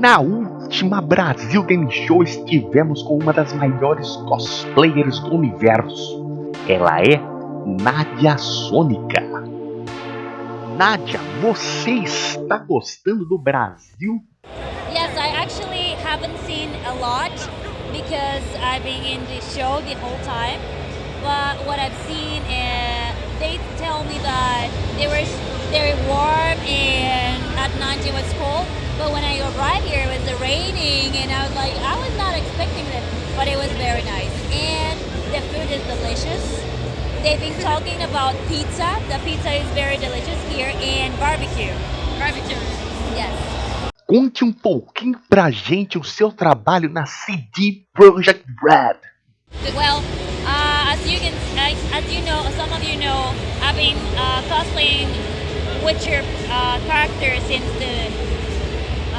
Na última Brasil Game Show estivemos com uma das maiores cosplayers do universo. Ela é Nadia Sônica. Nadia, você está gostando do Brasil? Yes, I actually haven't seen a lot because I've been in the show the whole time. But what I've seen, uh, they tell me that they were very warm and But when I arrived here, it was raining, and I was like, I was not expecting it, but it was very nice. And the food is delicious. They've been talking about pizza. The pizza is very delicious here, and barbecue. Barbecue. Yes. Conte um pouquinho pra gente o seu trabalho na CD Projekt Red. Well, uh, as you can, as you know, some of you know, I've been uh, cosplaying Witcher uh, character since the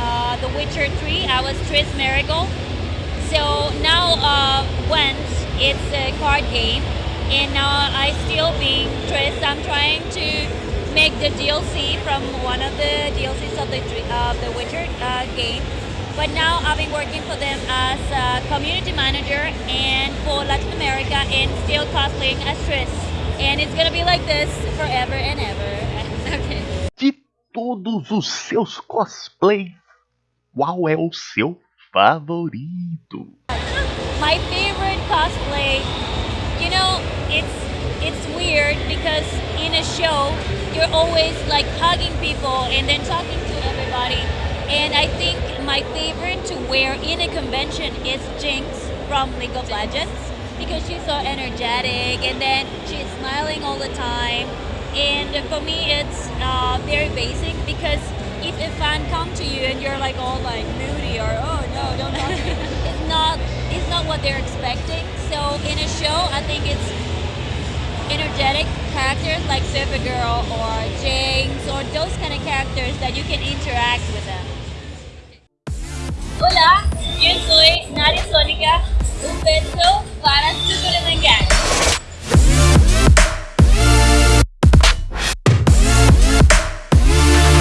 uh, The Witcher 3. I was Triss Merigold. So now uh, Gwent, it's a card game, and now I still being Triss. I'm trying to make the DLC from one of the DLCs of the the Witcher uh, game. But now I've been working for them as a community manager and for Latin America and still cosplaying as Triss. And it's gonna be like this forever and ever. okay. De todos os seus cosplays, qual é o seu favorito? My favorite cosplay, you know, it's it's weird because in a show you're always like hugging people and then talking to everybody. And I think my favorite to wear in a convention is Jinx from League of Legends because she's so energetic and then she's smiling all the time. And for me, it's uh, very basic because if a fan come to you and you're like all like moody or oh no, don't talk to me, it's not it's not what they're expecting. So in a show, I think it's energetic characters like Supergirl or Jinx or those kind of characters that you can interact with them. Hola, yo soy Nadia Sónica. Un beso para